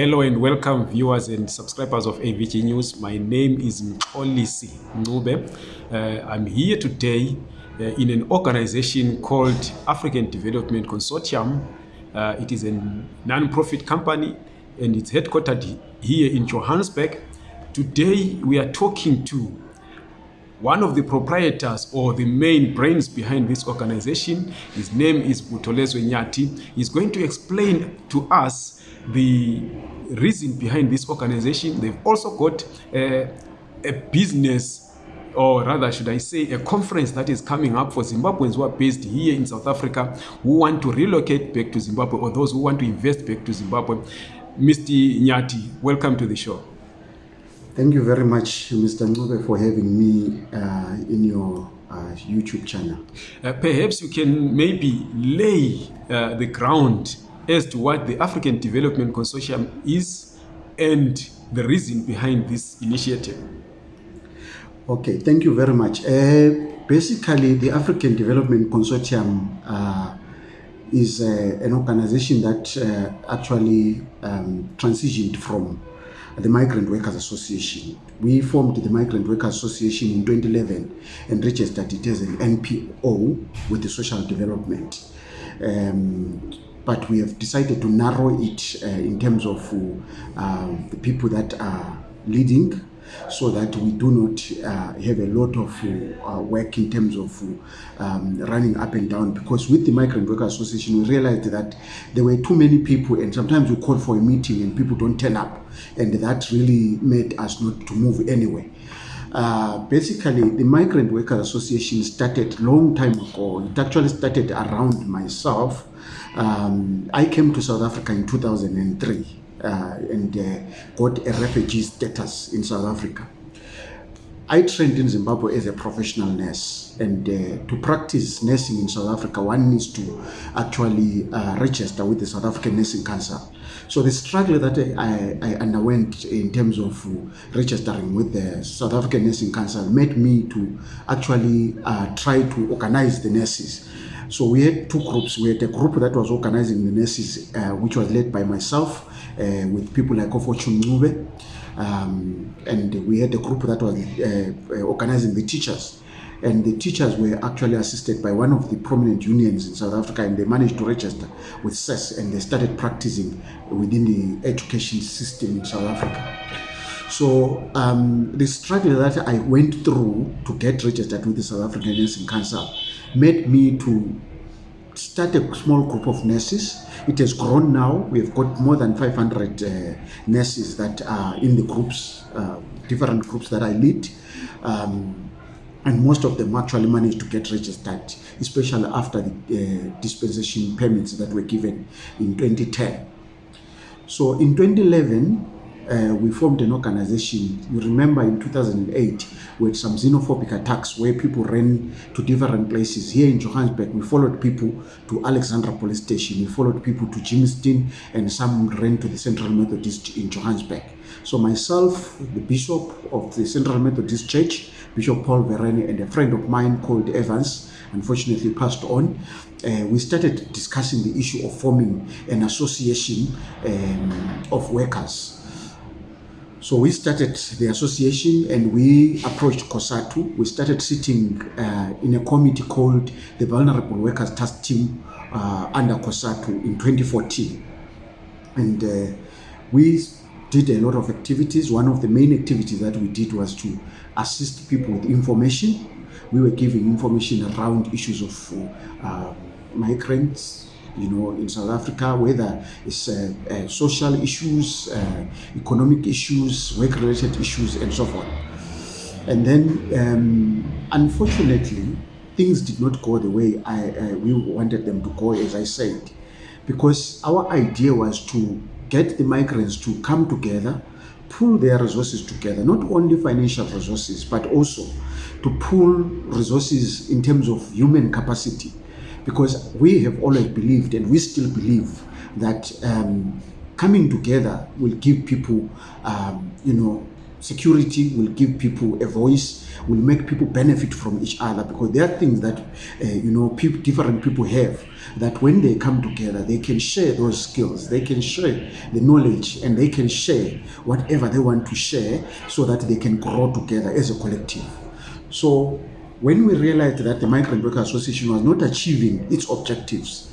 Hello and welcome viewers and subscribers of AVG News. My name is Mxolisi Ncube. Uh, I'm here today uh, in an organization called African Development Consortium. Uh, it is a non-profit company and it's headquartered here in Johannesburg. Today we are talking to one of the proprietors or the main brains behind this organization. His name is Butolezwe Nyati. He's going to explain to us the reason behind this organization. They've also got a, a business or rather should I say a conference that is coming up for Zimbabweans who are based here in South Africa who want to relocate back to Zimbabwe or those who want to invest back to Zimbabwe. Mr. Nyati, welcome to the show. Thank you very much, Mr. Ncube, for having me uh, in your uh, YouTube channel. Uh, perhaps you can maybe lay uh, the ground as to what the African Development Consortium is and the reason behind this initiative. Okay, thank you very much. Uh, basically, the African Development Consortium uh, is uh, an organization that uh, actually um, transitioned from the Migrant Workers Association. We formed the Migrant Workers Association in 2011 and registered it as an NPO with the social development. Um, but we have decided to narrow it uh, in terms of uh, the people that are leading so that we do not uh, have a lot of uh, work in terms of um, running up and down because with the Migrant Worker Association we realized that there were too many people and sometimes we call for a meeting and people don't turn up and that really made us not to move anywhere. Uh, basically, the Migrant Worker Association started long time ago. It actually started around myself. Um, I came to South Africa in 2003 uh, and uh, got a refugee status in South Africa. I trained in Zimbabwe as a professional nurse and uh, to practice nursing in South Africa one needs to actually uh, register with the South African Nursing Council. So the struggle that I, I underwent in terms of registering with the South African Nursing Council made me to actually uh, try to organize the nurses. So we had two groups. We had a group that was organizing the nurses, uh, which was led by myself uh, with people like Ofortune Ncube. Um, and we had a group that was uh, uh, organizing the teachers. And the teachers were actually assisted by one of the prominent unions in South Africa, and they managed to register with CES and they started practicing within the education system in South Africa. So um, the struggle that I went through to get registered with the South African Nursing Council made me to start a small group of nurses. It has grown now. We've got more than 500 uh, nurses that are in the groups, uh, different groups that I lead. Um, and most of them actually managed to get registered, especially after the uh, dispensation permits that were given in 2010. So in 2011, uh, we formed an organization. You remember in 2008, we had some xenophobic attacks where people ran to different places. Here in Johannesburg, we followed people to Alexandra Police Station. We followed people to Germiston, and some ran to the Central Methodist in Johannesburg. So myself, the Bishop of the Central Methodist Church, Bishop Paul Verene, and a friend of mine called Evans, unfortunately passed on, uh, we started discussing the issue of forming an association um, of workers so we started the association and we approached COSATU. We started sitting uh, in a committee called the Vulnerable Workers Task Team uh, under COSATU in 2014. And uh, we did a lot of activities. One of the main activities that we did was to assist people with information. We were giving information around issues of uh, migrants, you know, in South Africa, whether it's uh, uh, social issues, uh, economic issues, work-related issues, and so forth. And then, um, unfortunately, things did not go the way I, we wanted them to go, as I said, because our idea was to get the migrants to come together, pull their resources together, not only financial resources, but also to pull resources in terms of human capacity because we have always believed and we still believe that um, coming together will give people, um, you know, security will give people a voice, will make people benefit from each other because there are things that uh, you know different people have that when they come together they can share those skills, they can share the knowledge, and they can share whatever they want to share so that they can grow together as a collective. So when we realized that the Migrant Worker Association was not achieving its objectives,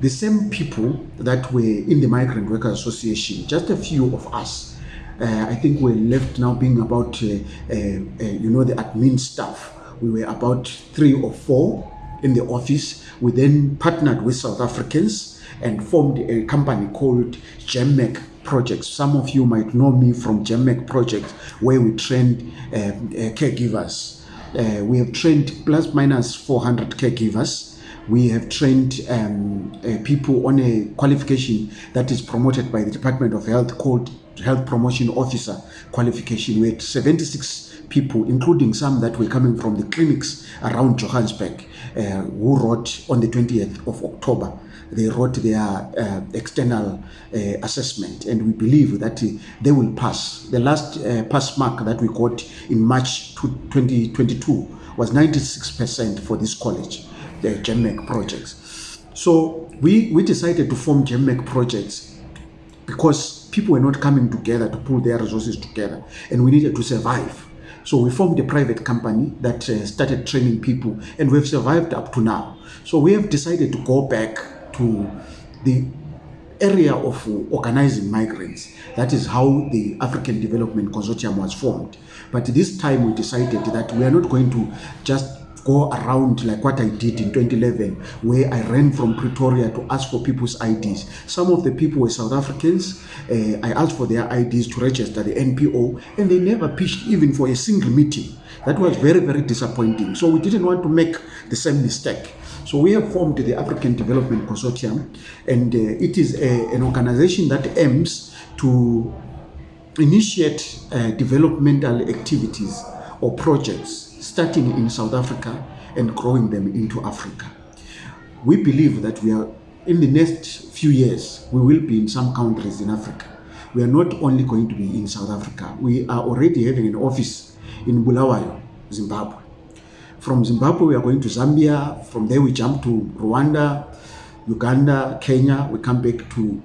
the same people that were in the Migrant Worker Association, just a few of us, uh, I think we're left now being about, uh, uh, uh, you know, the admin staff. We were about three or four in the office. We then partnered with South Africans and formed a company called GEMMEC Projects. Some of you might know me from GEMMEC Projects, where we trained um, uh, caregivers. Uh, we have trained plus minus 400 caregivers we have trained um, uh, people on a qualification that is promoted by the Department of Health called Health Promotion Officer qualification. We had 76 people, including some that were coming from the clinics around Johannesburg, uh, who wrote on the 20th of October. They wrote their uh, external uh, assessment, and we believe that uh, they will pass. The last uh, pass mark that we got in March 2022 was 96% for this college the GEMMEC projects. So we, we decided to form GEMMEC projects because people were not coming together to pull their resources together and we needed to survive. So we formed a private company that uh, started training people and we've survived up to now. So we have decided to go back to the area of organizing migrants. That is how the African Development Consortium was formed. But this time we decided that we are not going to just go around like what I did in 2011, where I ran from Pretoria to ask for people's IDs. Some of the people were South Africans. Uh, I asked for their IDs to register the NPO, and they never pitched even for a single meeting. That was very, very disappointing. So we didn't want to make the same mistake. So we have formed the African Development Consortium, and uh, it is a, an organization that aims to initiate uh, developmental activities or projects starting in South Africa and growing them into Africa. We believe that we are in the next few years, we will be in some countries in Africa. We are not only going to be in South Africa, we are already having an office in Bulawayo, Zimbabwe. From Zimbabwe, we are going to Zambia. From there, we jump to Rwanda, Uganda, Kenya. We come back to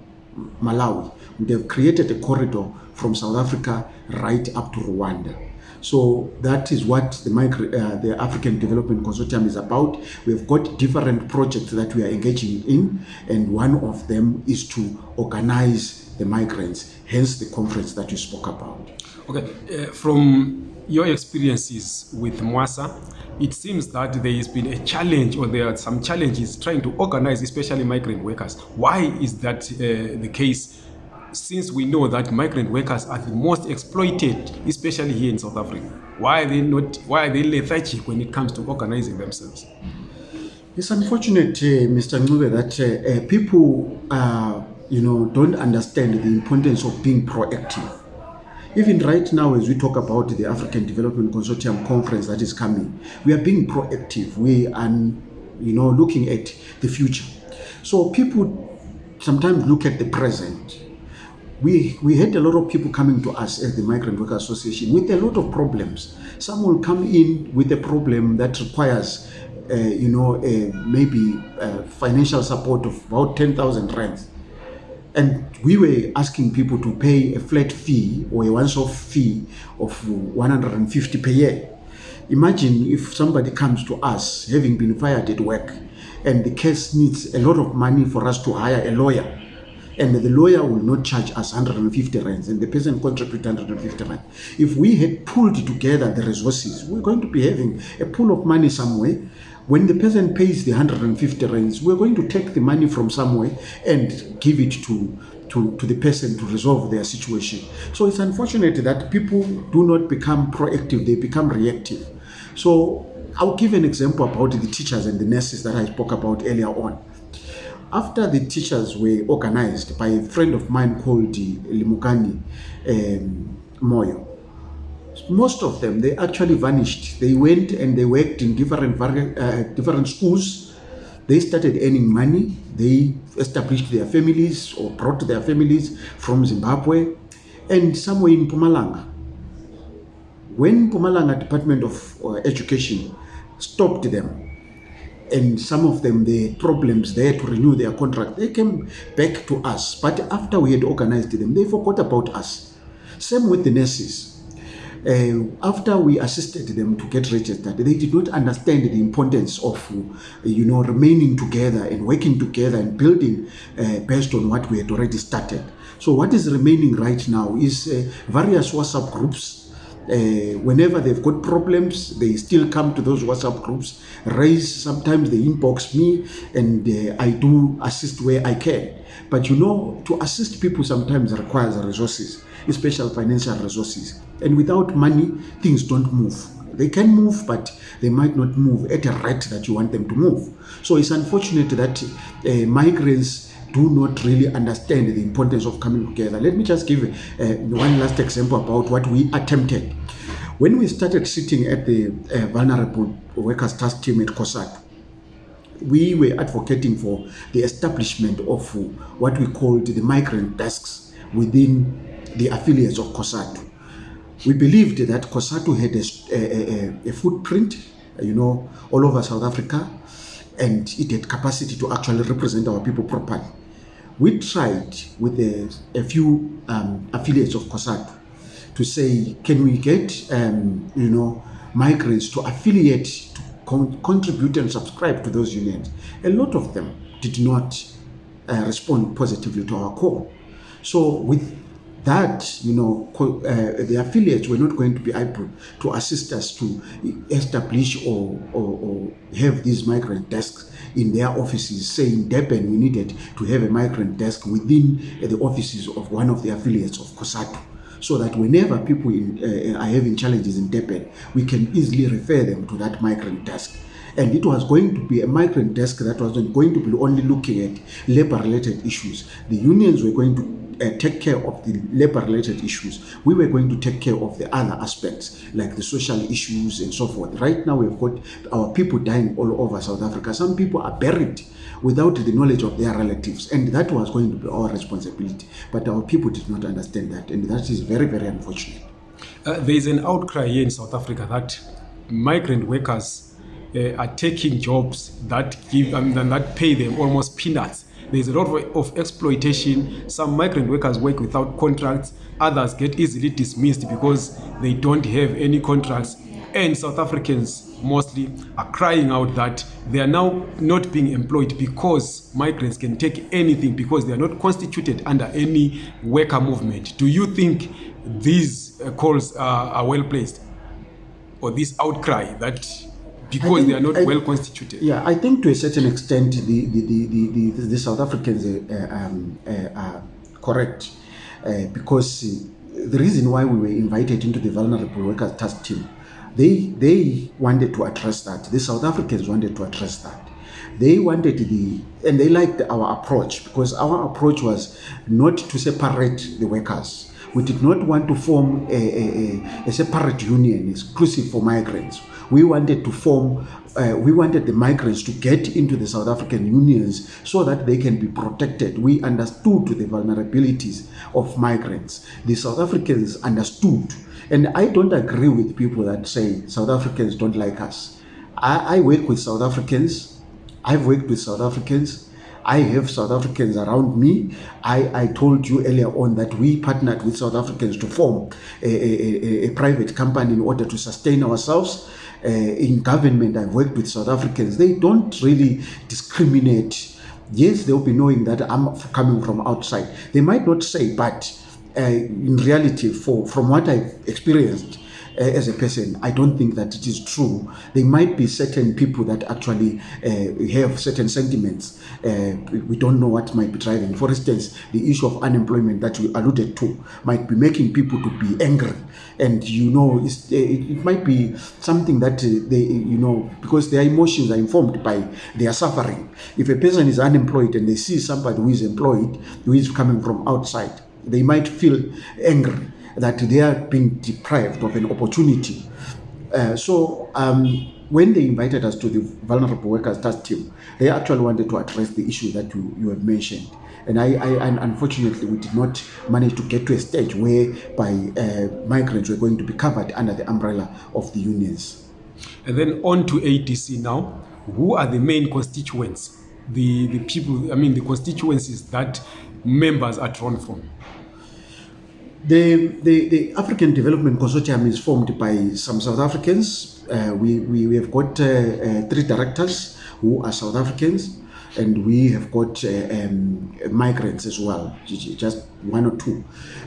Malawi. We have created a corridor from South Africa right up to Rwanda. So that is what the, micro, uh, the African Development Consortium is about. We've got different projects that we are engaging in, and one of them is to organize the migrants, hence the conference that you spoke about. Okay, uh, from your experiences with Mwasa, it seems that there has been a challenge or there are some challenges trying to organize, especially migrant workers. Why is that uh, the case? since we know that migrant workers are the most exploited, especially here in South Africa, why are they not? Why are they lethargic when it comes to organizing themselves? It's unfortunate, uh, Mr. Ngube, that uh, uh, people, uh, you know, don't understand the importance of being proactive. Even right now, as we talk about the African Development Consortium conference that is coming, we are being proactive. We are, you know, looking at the future. So people sometimes look at the present we, we had a lot of people coming to us as the Migrant Worker Association with a lot of problems. Some will come in with a problem that requires, uh, you know, uh, maybe uh, financial support of about 10,000 rands. And we were asking people to pay a flat fee or a once-off fee of 150 per year. Imagine if somebody comes to us having been fired at work and the case needs a lot of money for us to hire a lawyer and the lawyer will not charge us 150 rands and the person contribute 150 rand. If we had pulled together the resources, we're going to be having a pool of money somewhere. When the person pays the 150 rands, we're going to take the money from somewhere and give it to to, to the person to resolve their situation. So it's unfortunate that people do not become proactive, they become reactive. So I'll give an example about the teachers and the nurses that I spoke about earlier on after the teachers were organized by a friend of mine called Limukani um, Moyo, most of them, they actually vanished. They went and they worked in different, uh, different schools. They started earning money. They established their families or brought their families from Zimbabwe and somewhere in Mpumalanga. When Mpumalanga Department of uh, Education stopped them, and some of them the problems there to renew their contract, they came back to us. But after we had organized them, they forgot about us. Same with the nurses. Uh, after we assisted them to get registered, they did not understand the importance of, uh, you know, remaining together and working together and building uh, based on what we had already started. So what is remaining right now is uh, various WhatsApp groups uh, whenever they've got problems, they still come to those WhatsApp groups, raise, sometimes they inbox me, and uh, I do assist where I can. But you know, to assist people sometimes requires resources, especially financial resources. And without money, things don't move. They can move, but they might not move at a rate that you want them to move. So it's unfortunate that uh, migrants do not really understand the importance of coming together. Let me just give uh, one last example about what we attempted. When we started sitting at the uh, Vulnerable Workers Task Team at COSATU, we were advocating for the establishment of what we called the migrant desks within the affiliates of COSATU. We believed that COSATU had a, a, a, footprint, you know, all over South Africa, and it had capacity to actually represent our people properly we tried with a, a few um, affiliates of COSATU to say, can we get, um, you know, migrants to affiliate, to con contribute and subscribe to those unions? A lot of them did not uh, respond positively to our call. So with that, you know, uh, the affiliates were not going to be able to assist us to establish or, or, or have these migrant desks in their offices, saying Durban, we needed to have a migrant desk within the offices of one of the affiliates of COSATU so that whenever people in, uh, are having challenges in Durban, we can easily refer them to that migrant desk. And it was going to be a migrant desk that wasn't going to be only looking at labor-related issues. The unions were going to uh, take care of the labor-related issues. We were going to take care of the other aspects, like the social issues and so forth. Right now, we've got our people dying all over South Africa. Some people are buried without the knowledge of their relatives, and that was going to be our responsibility. But our people did not understand that, and that is very, very unfortunate. Uh, there is an outcry here in South Africa that migrant workers uh, are taking jobs that give mean, that pay them almost peanuts there's a lot of, of exploitation. Some migrant workers work without contracts. Others get easily dismissed because they don't have any contracts. And South Africans mostly are crying out that they are now not being employed because migrants can take anything because they are not constituted under any worker movement. Do you think these uh, calls are, are well placed? Or this outcry that because think, they are not I, well constituted. Yeah, I think to a certain extent the the, the, the, the, the South Africans uh, um, uh, are correct uh, because the reason why we were invited into the vulnerable workers task team, they they wanted to address that. The South Africans wanted to address that. They wanted the and they liked our approach because our approach was not to separate the workers we did not want to form a, a, a, separate union exclusive for migrants we wanted to form uh, we wanted the migrants to get into the South African unions so that they can be protected. We understood the vulnerabilities of migrants. The South Africans understood. And I don't agree with people that say South Africans don't like us. I, I work with South Africans. I've worked with South Africans. I have South Africans around me. I, I told you earlier on that we partnered with South Africans to form a, a, a, a private company in order to sustain ourselves uh, in government, I've worked with South Africans, they don't really discriminate. Yes, they'll be knowing that I'm coming from outside. They might not say, but uh, in reality, for from what I've experienced, uh, as a person, I don't think that it is true. There might be certain people that actually uh, have certain sentiments. Uh, we don't know what might be driving. For instance, the issue of unemployment that you alluded to might be making people to be angry. And, you know, uh, it, it, might be something that they, you know, because their emotions are informed by their suffering. If a person is unemployed and they see somebody who is employed, who is coming from outside, they might feel angry that they are being deprived of an opportunity. Uh, so um, when they invited us to the vulnerable workers task team, they actually wanted to address the issue that you, you have mentioned. And I, I and unfortunately, we did not manage to get to a stage whereby uh, migrants were going to be covered under the umbrella of the unions. And then on to ADC now. Who are the main constituents? The, the people, I mean, the constituencies that members are drawn from. The, the, the African Development Consortium is formed by some South Africans. Uh, we, we, we have got uh, uh, three directors who are South Africans, and we have got uh, um, migrants as well, just one or two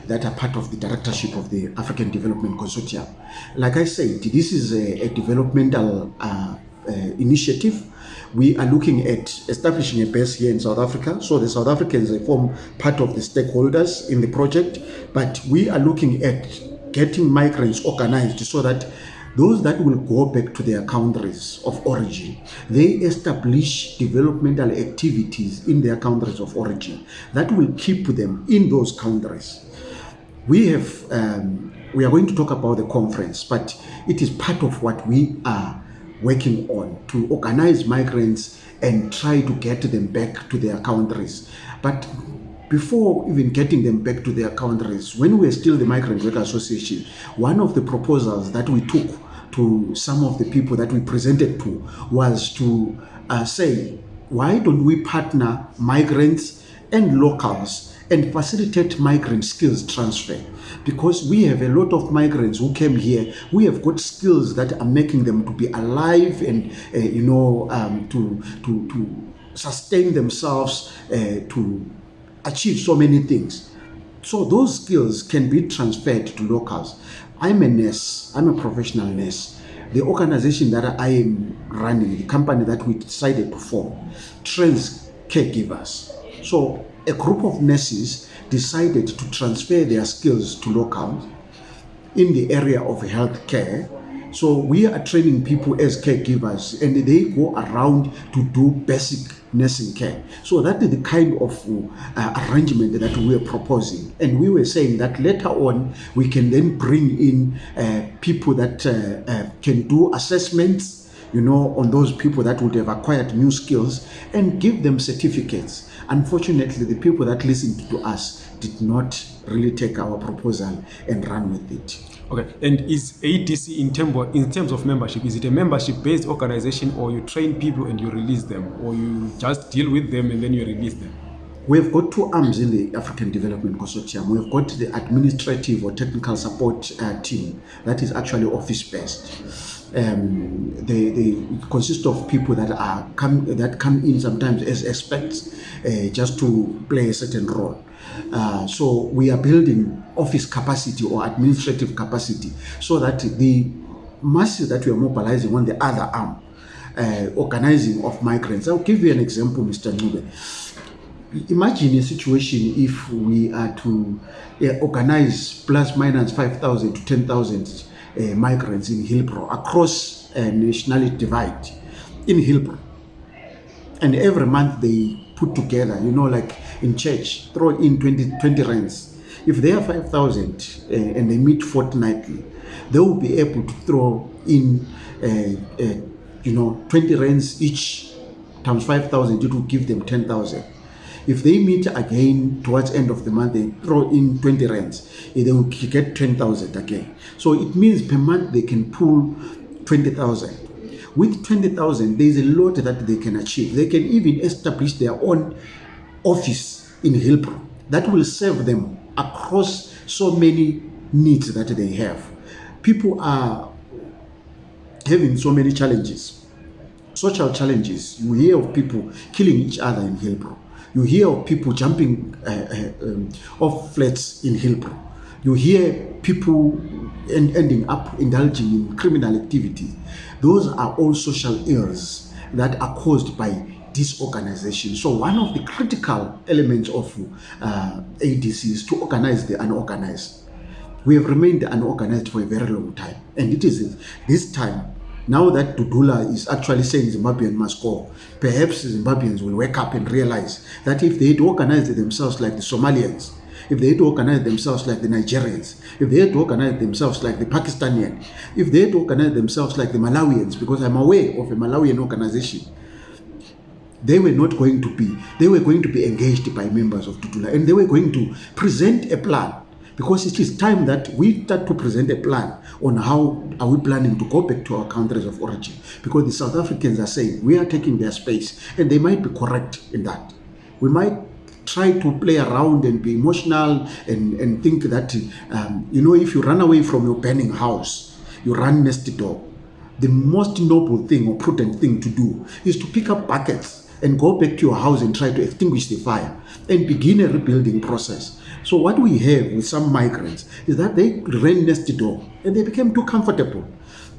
that are part of the directorship of the African Development Consortium. Like I said, this is a, a developmental uh, uh, initiative. We are looking at establishing a base here in South Africa. So the South Africans form part of the stakeholders in the project, but we are looking at getting migrants organized so that those that will go back to their countries of origin, they establish developmental activities in their countries of origin that will keep them in those countries. We have, um, we are going to talk about the conference, but it is part of what we are working on to organize migrants and try to get them back to their countries. But before even getting them back to their countries, when we were still the Migrant Worker Association, one of the proposals that we took to some of the people that we presented to was to uh, say, why don't we partner migrants and locals and facilitate migrant skills transfer. Because we have a lot of migrants who came here. We have got skills that are making them to be alive and uh, you know um, to to to sustain themselves uh, to achieve so many things. So those skills can be transferred to locals. I'm a nurse. I'm a professional nurse. The organization that i am running the company that we decided to form trains caregivers. So a group of nurses decided to transfer their skills to locals in the area of healthcare. So we are training people as caregivers and they go around to do basic nursing care. So that is the kind of uh, arrangement that we are proposing. And we were saying that later on we can then bring in uh, people that uh, uh can do assessments you know, on those people that would have acquired new skills and give them certificates. Unfortunately, the people that listened to us did not really take our proposal and run with it. Okay, and is ADC in, term, in terms of membership, is it a membership-based organization or you train people and you release them or you just deal with them and then you release them? We've got two arms in the African Development Consortium. We've got the administrative or technical support uh, team that is actually office-based um, they, they consist of people that are come that come in sometimes as experts uh, just to play a certain role. Uh, so we are building office capacity or administrative capacity so that the masses that we are mobilizing on the other arm, uh, organizing of migrants. I'll give you an example, Mr. Nube. Imagine a situation if we are to uh, organize plus minus 5,000 to 10,000 uh, migrants in Hillbrow across a nationality divide in Hillbrow. And every month they put together, you know, like in church, throw in 20, 20 rands. If they are 5,000 uh, and they meet fortnightly, they will be able to throw in, uh, uh, you know, 20 rands each times 5,000, it will give them 10,000. If they meet again towards end of the month, they throw in 20 rands, eh, they will get 10,000 again. So it means per month they can pull 20,000. With 20,000, there is a lot that they can achieve. They can even establish their own office in Hillbrow that will serve them across so many needs that they have. People are having so many challenges, social challenges. You hear of people killing each other in Hillbrow. You hear of people jumping uh, uh, um, off flats in Hillbrow. You hear people end, ending up indulging in criminal activity. Those are all social ills that are caused by disorganization. So one of the critical elements of uh, ADC is to organize the unorganized. We have remained unorganized for a very long time. And it is this time now that Dudula is actually saying Zimbabwean must go, perhaps Zimbabweans will wake up and realize that if they had organized themselves like the Somalians, if they had organized themselves like the Nigerians, if they had organized themselves like the Pakistanian, if they had organized themselves like the Malawians, because I'm aware of a Malawian organization, they were not going to be, they were going to be engaged by members of Tutula and they were going to present a plan because it is time that we start to present a plan on how are we planning to go back to our countries of origin because the South Africans are saying we are taking their space and they might be correct in that. We might try to play around and be emotional and, and think that, um, you know, if you run away from your burning house, you run next door. The most noble thing or prudent thing to do is to pick up buckets and go back to your house and try to extinguish the fire and begin a rebuilding process. So what we have with some migrants is that they ran next door and they became too comfortable.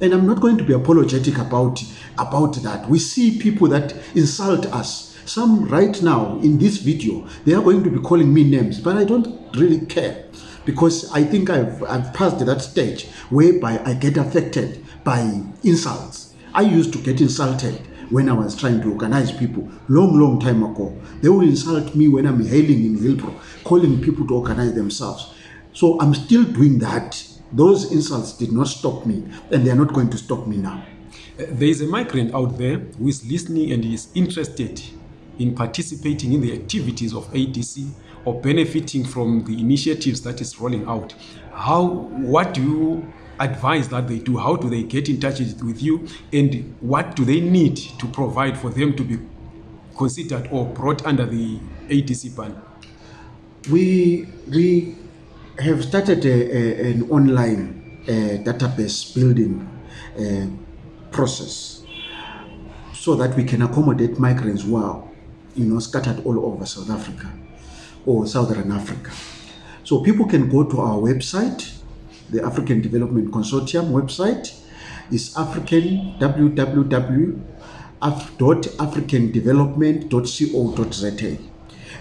And I'm not going to be apologetic about, about that. We see people that insult us. Some right now in this video, they are going to be calling me names, but I don't really care because I think I've, I've passed that stage whereby I get affected by insults. I used to get insulted when I was trying to organize people long, long time ago. They will insult me when I'm hailing in Hillbrow, calling people to organize themselves. So I'm still doing that. Those insults did not stop me, and they're not going to stop me now. Uh, there is a migrant out there who is listening and is interested in participating in the activities of ADC or benefiting from the initiatives that is rolling out. How, what do you advise that they do? How do they get in touch with you? And what do they need to provide for them to be considered or brought under the ADC ban? We, we have started a, a, an online uh, database building uh, process so that we can accommodate migrants who are you know, scattered all over South Africa or Southern Africa. So people can go to our website, the African Development Consortium website is African www.africandevelopment.co.za.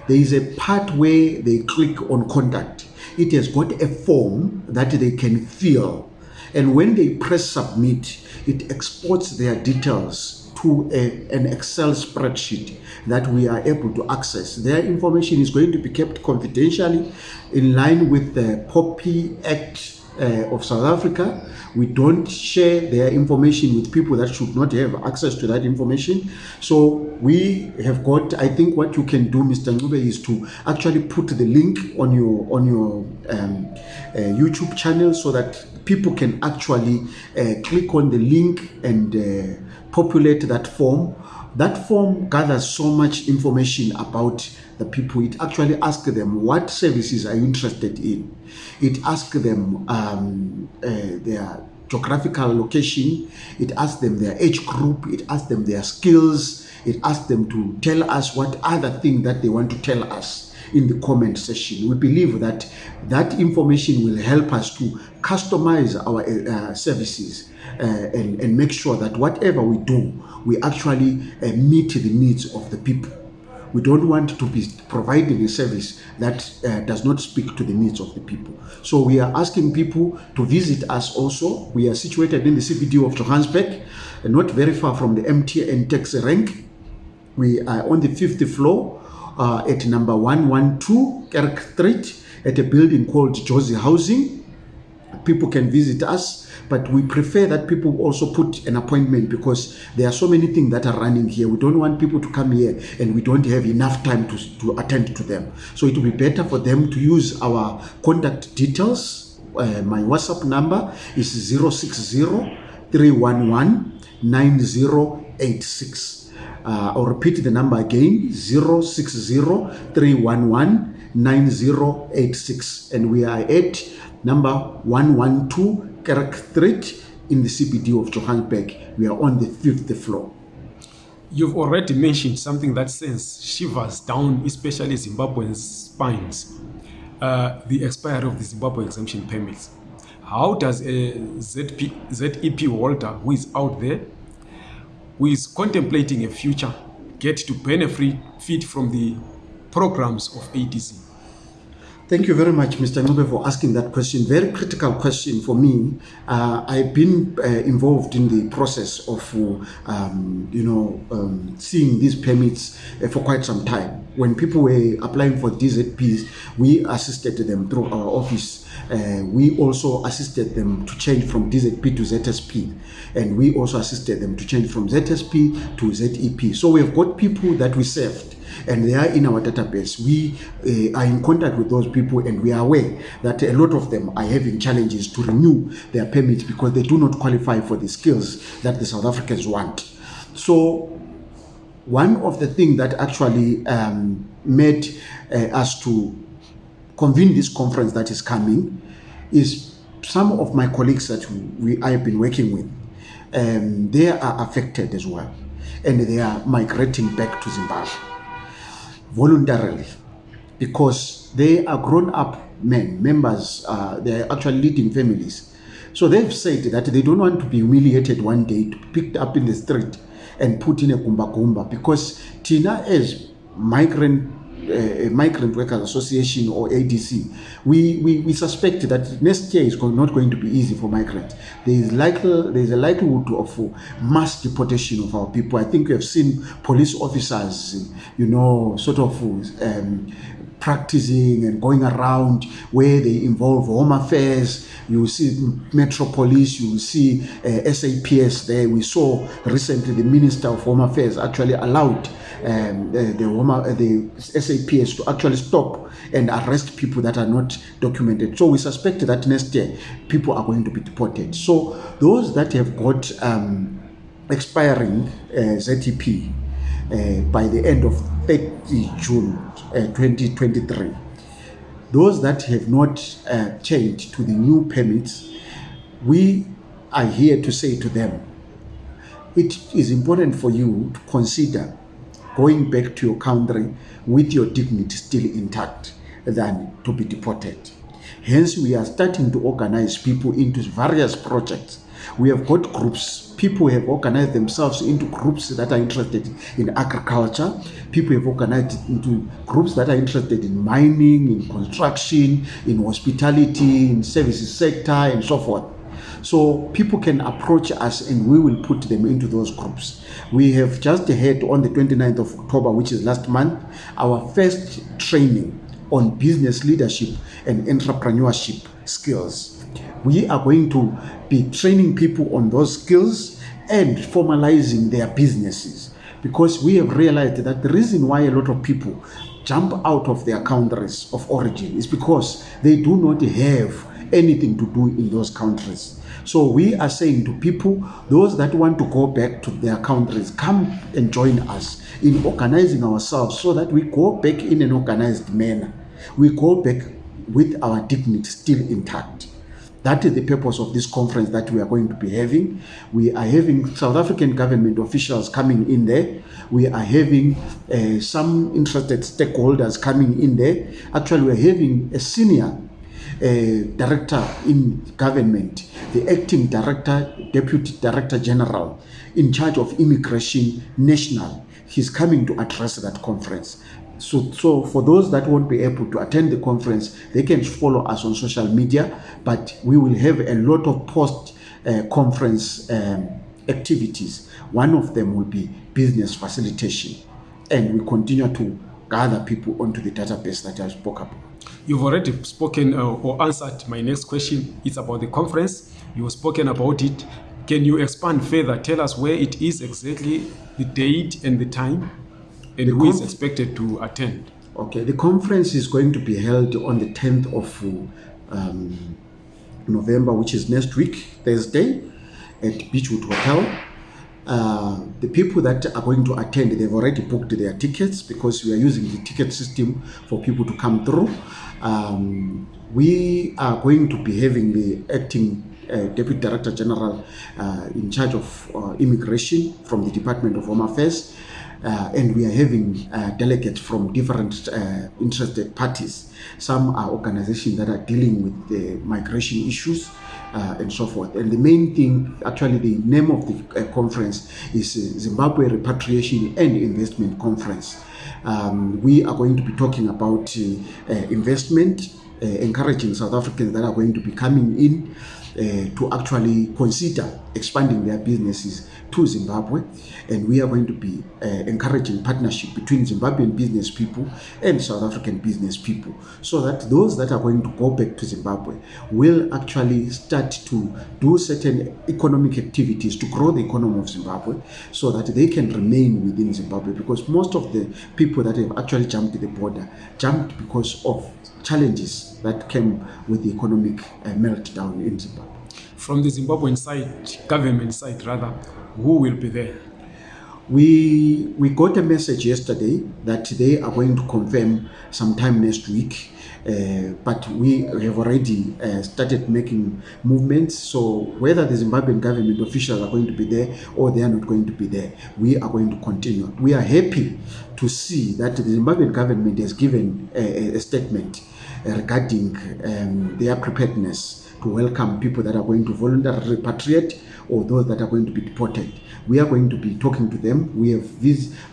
There is a part where they click on contact. It has got a form that they can fill. And when they press submit, it exports their details to a, an Excel spreadsheet that we are able to access. Their information is going to be kept confidentially in line with the POPI Act uh, of South Africa. We don't share their information with people that should not have access to that information. So we have got, I think what you can do, Mr. Ncube, is to actually put the link on your, on your um, uh, YouTube channel so that people can actually uh, click on the link and uh, populate that form. That form gathers so much information about the people. It actually asks them what services are you interested in. It asks them um, uh, their geographical location. It asks them their age group. It asks them their skills. It asks them to tell us what other thing that they want to tell us in the comment section. We believe that that information will help us to customize our uh, services uh, and, and make sure that whatever we do, we actually uh, meet the needs of the people. We don't want to be providing a service that uh, does not speak to the needs of the people. So we are asking people to visit us also. We are situated in the CBD of Johannesburg, not very far from the MTN taxi rank. We are on the fifth floor uh, at number 112 Kerk Street at a building called Josie Housing. People can visit us but we prefer that people also put an appointment because there are so many things that are running here. We don't want people to come here and we don't have enough time to, to attend to them. So it will be better for them to use our contact details. Uh, my WhatsApp number is 060 311 9086. Uh, I'll repeat the number again 060 311 9086. And we are at number 112 Kerk Street in the CBD of Johannesburg. We are on the fifth floor. You've already mentioned something that sends shivers down, especially Zimbabwean spines, uh, the expiry of the Zimbabwe exemption permits. How does a ZP, ZEP holder who is out there, who is contemplating a future, get to benefit from the programs of ADC? Thank you very much, Mr. Ncube, for asking that question. Very critical question for me. Uh, I've been uh, involved in the process of, um, you know, um, seeing these permits uh, for quite some time. When people were applying for DZPs, we assisted them through our office. Uh, we also assisted them to change from DZP to ZSP, and we also assisted them to change from ZSP to ZEP. So we've got people that we served and they are in our database. We uh, are in contact with those people and we are aware that a lot of them are having challenges to renew their permits because they do not qualify for the skills that the South Africans want. So one of the things that actually um, made uh, us to convene this conference that is coming is some of my colleagues that we I have been working with. Um, they are affected as well and they are migrating back to Zimbabwe voluntarily because they are grown up men, members, uh, they are actually leading families. So they've said that they don't want to be humiliated one day, to be picked up in the street and put in a kumba because Tina as migrant uh, Migrant Workers Association or ADC, we, we, we suspect that next year is not going to be easy for migrants. There is likely there is a likelihood of mass deportation of our people. I think we have seen police officers, you know, sort of um, practicing and going around where they involve home affairs. You see Metro Police, you see uh, SAPS there. We saw recently the Minister of Home Affairs actually allowed um, the, the, uh, the SAPS to actually stop and arrest people that are not documented. So we suspect that next year people are going to be deported. So those that have got um, expiring uh, ZEP uh, by the end of 30 June uh, 2023, those that have not uh, changed to the new permits, we are here to say to them, it is important for you to consider going back to your country with your dignity still intact than to be deported. Hence, we are starting to organize people into various projects. We have got groups. People have organized themselves into groups that are interested in agriculture. People have organized into groups that are interested in mining, in construction, in hospitality, in services sector, and so forth. So people can approach us and we will put them into those groups. We have just had on the 29th of October, which is last month, our first training on business leadership and entrepreneurship skills. We are going to be training people on those skills and formalizing their businesses because we have realized that the reason why a lot of people jump out of their countries of origin is because they do not have anything to do in those countries. So we are saying to people, those that want to go back to their countries, come and join us in organizing ourselves so that we go back in an organized manner. We go back with our dignity still intact. That is the purpose of this conference that we are going to be having. We are having South African government officials coming in there. We are having uh, some interested stakeholders coming in there. Actually, we're having a senior uh, director in government, the acting director, deputy director general in charge of immigration national. He's coming to address that conference. So, so for those that won't be able to attend the conference, they can follow us on social media, but we will have a lot of post uh, conference um, activities. One of them will be business facilitation, and we continue to gather people onto the database that I spoke about. You've already spoken uh, or answered my next question. It's about the conference. You've spoken about it. Can you expand further? Tell us where it is exactly, the date and the time, and The who is expected to attend. Okay, the conference is going to be held on the 10th of um, November, which is next week, Thursday, at Beechwood Hotel. Uh, the people that are going to attend, they've already booked their tickets because we are using the ticket system for people to come through. Um, we are going to be having the acting uh, Deputy Director General uh, in charge of uh, immigration from the Department of Home Affairs. Uh, and we are having uh, delegates from different uh, interested parties. Some are organizations that are dealing with the migration issues uh, and so forth. And the main thing, actually, the name of the uh, conference is uh, Zimbabwe Repatriation and Investment Conference. Um, we are going to be talking about uh, uh, investment, uh, encouraging South Africans that are going to be coming in uh, to actually consider expanding their businesses to Zimbabwe. And we are going to be uh, encouraging partnership between Zimbabwean business people and South African business people so that those that are going to go back to Zimbabwe will actually start to do certain economic activities to grow the economy of Zimbabwe so that they can remain within Zimbabwe because most of the people that have actually jumped to the border jumped because of challenges that came with the economic uh, meltdown in Zimbabwe. From the Zimbabwean side, government side rather, who will be there? We we got a message yesterday that they are going to confirm sometime next week, uh, but we have already uh, started making movements. So whether the Zimbabwean government officials are going to be there or they are not going to be there, we are going to continue. We are happy to see that the Zimbabwean government has given a, a statement uh, regarding um, their preparedness to welcome people that are going to voluntarily repatriate or those that are going to be deported. We are going to be talking to them. We have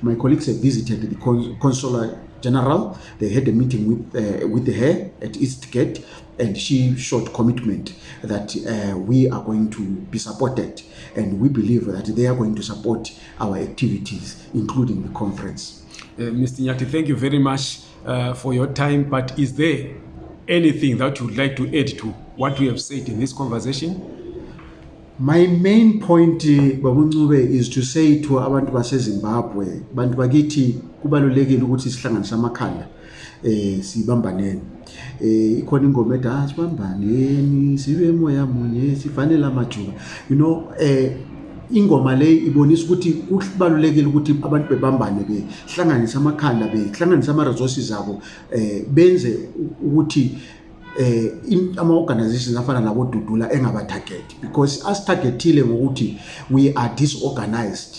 my colleagues have visited the cons- consular general. They had a meeting with uh, with her at Eastgate, and she showed commitment that uh, we are going to be supported, and we believe that they are going to support our activities, including the conference. Uh, Mr. Nyati, thank you very much uh, for your time. But is there anything that you would like to add to what we have said in this conversation? My main point eh, babuncube is to say to abantu baseZimbabwe bantu bakithi kubalulekile ukuthi sihlanganise amakhanda eh sibambaneni eh ikhona ingoma ethi ah sibambaneni sibe moya munye sifanele amajuba you know eh ingoma le ibonisa ukuthi kubalulekile ukuthi abantu bebambane behlanganise amakhanda behlanganise ama resources abo eh benze ukuthi eh in- ama-organizations afana nabodudula engabatarget because asitargetile ngokuthi we are disorganized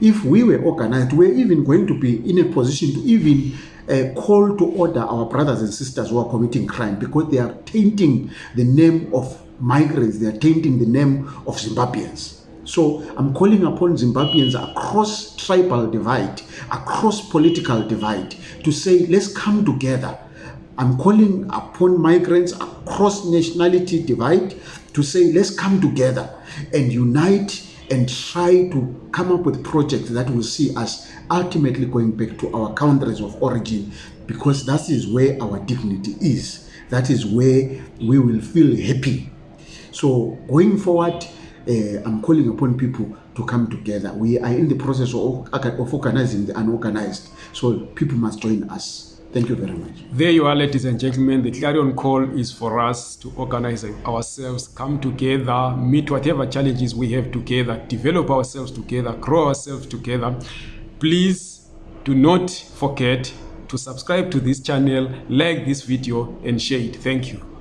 if we were organized we're even going to be in a position to even uh, call to order our brothers and sisters who are committing crime because they are tainting the name of migrants they are tainting the name of zimbabweans so I'm calling upon Zimbabweans across tribal divide, across political divide, to say, let's come together. I'm calling upon migrants across nationality divide to say, let's come together and unite and try to come up with projects that will see us ultimately going back to our countries of origin because that is where our dignity is. That is where we will feel happy. So going forward, uh, I'm calling upon people to come together. We are in the process of, of organizing the unorganized. So people must join us. Thank you very much. There you are, ladies and gentlemen. The clarion call is for us to organize ourselves, come together, meet whatever challenges we have together, develop ourselves together, grow ourselves together. Please do not forget to subscribe to this channel, like this video, and share it. Thank you.